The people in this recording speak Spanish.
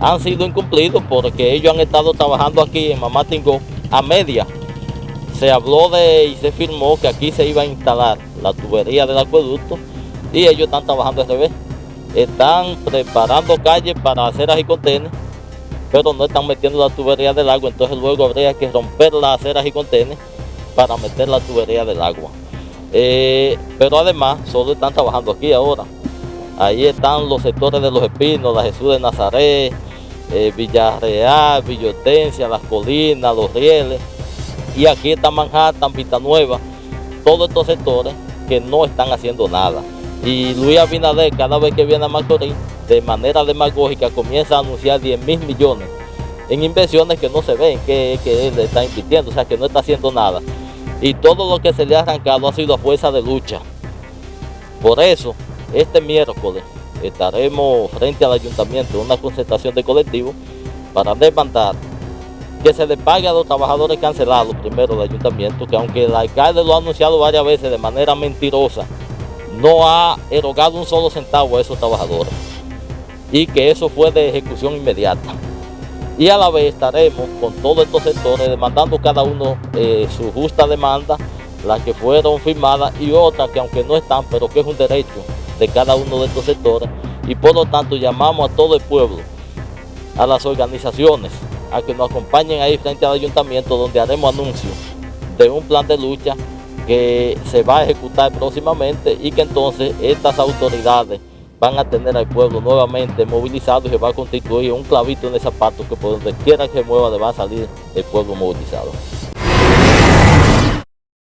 han sido incumplidos porque ellos han estado trabajando aquí en Mamá Tingó a media. Se habló de y se firmó que aquí se iba a instalar la tubería del acueducto y ellos están trabajando al revés. Están preparando calles para hacer y contenes, pero no están metiendo la tubería del agua, entonces luego habría que romper las aceras y contenes para meter la tubería del agua. Eh, pero además, solo están trabajando aquí ahora. Ahí están los sectores de Los Espinos, la Jesús de Nazaret, eh, Villarreal, Villotencia, Las Colinas, Los Rieles. Y aquí está Manhattan, Vista Nueva, todos estos sectores que no están haciendo nada. Y Luis Abinader, cada vez que viene a Macorís, de manera demagógica comienza a anunciar 10 mil millones en inversiones que no se ven, que, que él está invirtiendo, o sea que no está haciendo nada. Y todo lo que se le ha arrancado ha sido a fuerza de lucha. Por eso, este miércoles estaremos frente al ayuntamiento en una concentración de colectivos para demandar que se le pague a los trabajadores cancelados primero del ayuntamiento, que aunque el alcalde lo ha anunciado varias veces de manera mentirosa, no ha erogado un solo centavo a esos trabajadores y que eso fue de ejecución inmediata. Y a la vez estaremos con todos estos sectores demandando cada uno eh, su justa demanda, las que fueron firmadas y otras que aunque no están, pero que es un derecho de cada uno de estos sectores y por lo tanto llamamos a todo el pueblo, a las organizaciones, a que nos acompañen ahí frente al ayuntamiento donde haremos anuncio de un plan de lucha que se va a ejecutar próximamente y que entonces estas autoridades van a tener al pueblo nuevamente movilizado y se va a constituir un clavito en el zapato que por donde quiera que mueva le va a salir el pueblo movilizado.